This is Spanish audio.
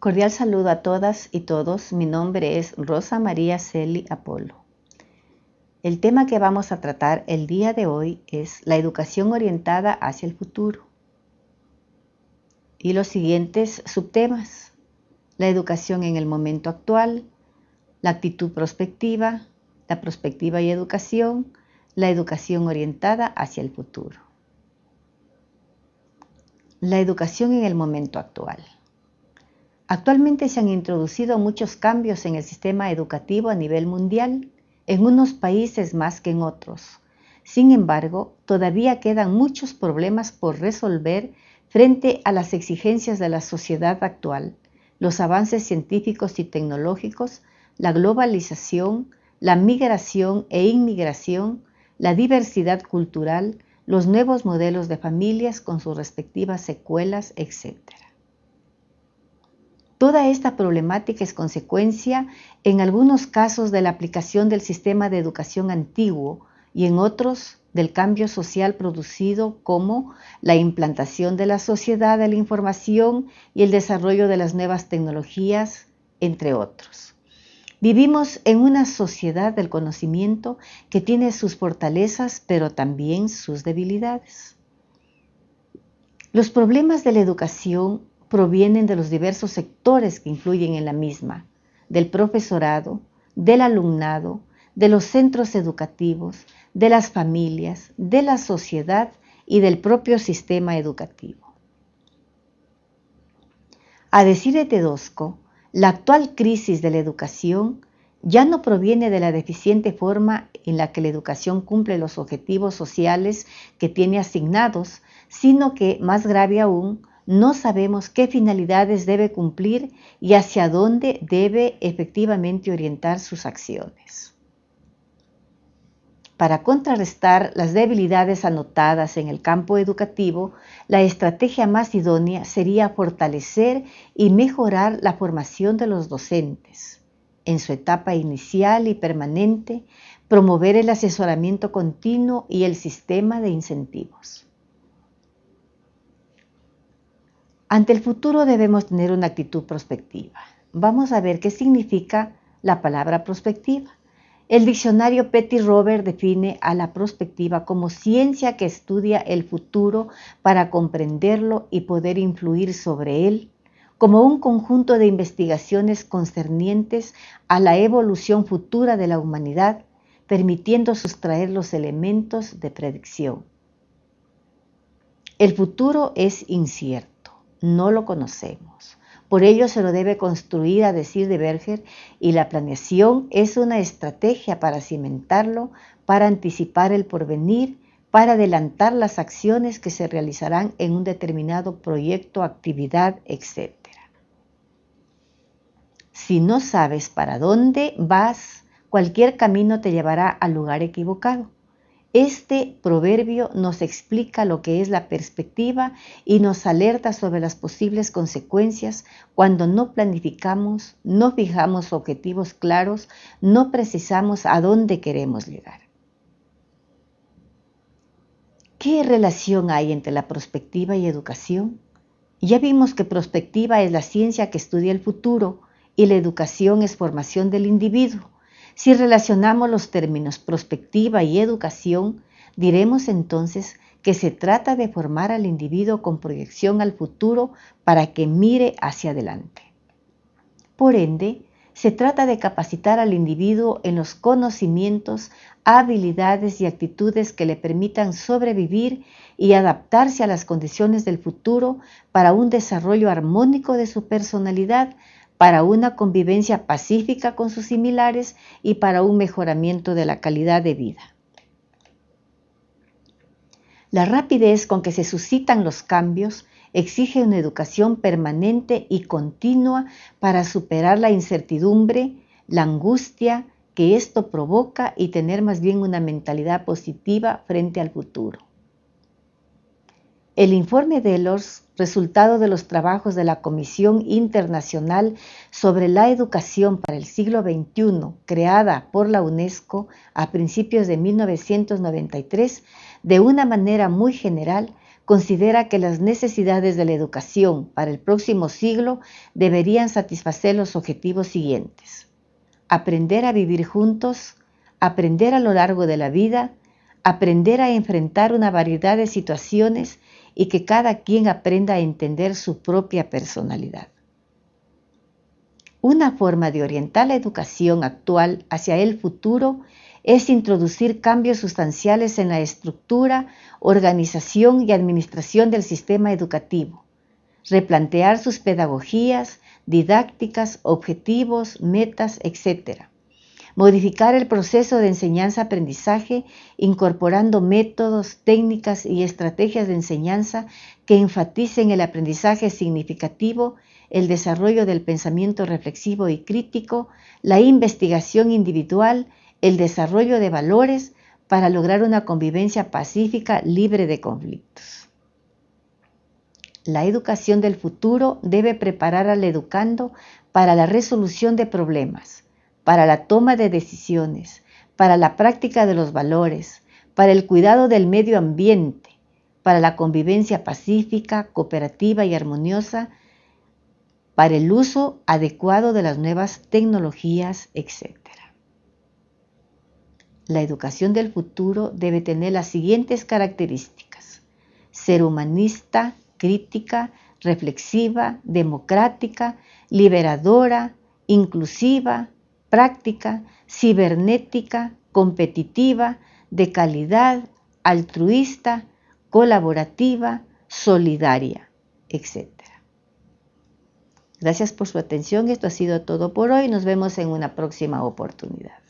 Cordial saludo a todas y todos. Mi nombre es Rosa María Celi Apolo. El tema que vamos a tratar el día de hoy es la educación orientada hacia el futuro. Y los siguientes subtemas. La educación en el momento actual, la actitud prospectiva, la prospectiva y educación, la educación orientada hacia el futuro. La educación en el momento actual. Actualmente se han introducido muchos cambios en el sistema educativo a nivel mundial, en unos países más que en otros. Sin embargo, todavía quedan muchos problemas por resolver frente a las exigencias de la sociedad actual, los avances científicos y tecnológicos, la globalización, la migración e inmigración, la diversidad cultural, los nuevos modelos de familias con sus respectivas secuelas, etc. Toda esta problemática es consecuencia, en algunos casos, de la aplicación del sistema de educación antiguo y en otros del cambio social producido como la implantación de la sociedad de la información y el desarrollo de las nuevas tecnologías, entre otros. Vivimos en una sociedad del conocimiento que tiene sus fortalezas, pero también sus debilidades. Los problemas de la educación provienen de los diversos sectores que influyen en la misma, del profesorado, del alumnado, de los centros educativos, de las familias, de la sociedad y del propio sistema educativo. A decir de Tedosco, la actual crisis de la educación ya no proviene de la deficiente forma en la que la educación cumple los objetivos sociales que tiene asignados, sino que, más grave aún, no sabemos qué finalidades debe cumplir y hacia dónde debe efectivamente orientar sus acciones. Para contrarrestar las debilidades anotadas en el campo educativo, la estrategia más idónea sería fortalecer y mejorar la formación de los docentes en su etapa inicial y permanente, promover el asesoramiento continuo y el sistema de incentivos. Ante el futuro debemos tener una actitud prospectiva. Vamos a ver qué significa la palabra prospectiva. El diccionario Petty Robert define a la prospectiva como ciencia que estudia el futuro para comprenderlo y poder influir sobre él, como un conjunto de investigaciones concernientes a la evolución futura de la humanidad, permitiendo sustraer los elementos de predicción. El futuro es incierto no lo conocemos. Por ello se lo debe construir, a decir de Berger, y la planeación es una estrategia para cimentarlo, para anticipar el porvenir, para adelantar las acciones que se realizarán en un determinado proyecto, actividad, etc. Si no sabes para dónde vas, cualquier camino te llevará al lugar equivocado. Este proverbio nos explica lo que es la perspectiva y nos alerta sobre las posibles consecuencias cuando no planificamos, no fijamos objetivos claros, no precisamos a dónde queremos llegar. ¿Qué relación hay entre la prospectiva y educación? Ya vimos que prospectiva es la ciencia que estudia el futuro y la educación es formación del individuo. Si relacionamos los términos prospectiva y educación, diremos entonces que se trata de formar al individuo con proyección al futuro para que mire hacia adelante. Por ende, se trata de capacitar al individuo en los conocimientos, habilidades y actitudes que le permitan sobrevivir y adaptarse a las condiciones del futuro para un desarrollo armónico de su personalidad para una convivencia pacífica con sus similares y para un mejoramiento de la calidad de vida. La rapidez con que se suscitan los cambios exige una educación permanente y continua para superar la incertidumbre, la angustia que esto provoca y tener más bien una mentalidad positiva frente al futuro. El informe de los resultado de los trabajos de la Comisión Internacional sobre la Educación para el siglo XXI, creada por la UNESCO a principios de 1993, de una manera muy general, considera que las necesidades de la educación para el próximo siglo deberían satisfacer los objetivos siguientes. Aprender a vivir juntos, aprender a lo largo de la vida, aprender a enfrentar una variedad de situaciones y que cada quien aprenda a entender su propia personalidad. Una forma de orientar la educación actual hacia el futuro es introducir cambios sustanciales en la estructura, organización y administración del sistema educativo, replantear sus pedagogías, didácticas, objetivos, metas, etc. Modificar el proceso de enseñanza-aprendizaje incorporando métodos, técnicas y estrategias de enseñanza que enfaticen el aprendizaje significativo el desarrollo del pensamiento reflexivo y crítico, la investigación individual, el desarrollo de valores para lograr una convivencia pacífica libre de conflictos. La educación del futuro debe preparar al educando para la resolución de problemas, para la toma de decisiones, para la práctica de los valores, para el cuidado del medio ambiente, para la convivencia pacífica, cooperativa y armoniosa para el uso adecuado de las nuevas tecnologías, etc. La educación del futuro debe tener las siguientes características. Ser humanista, crítica, reflexiva, democrática, liberadora, inclusiva, práctica, cibernética, competitiva, de calidad, altruista, colaborativa, solidaria, etc. Gracias por su atención. Esto ha sido todo por hoy. Nos vemos en una próxima oportunidad.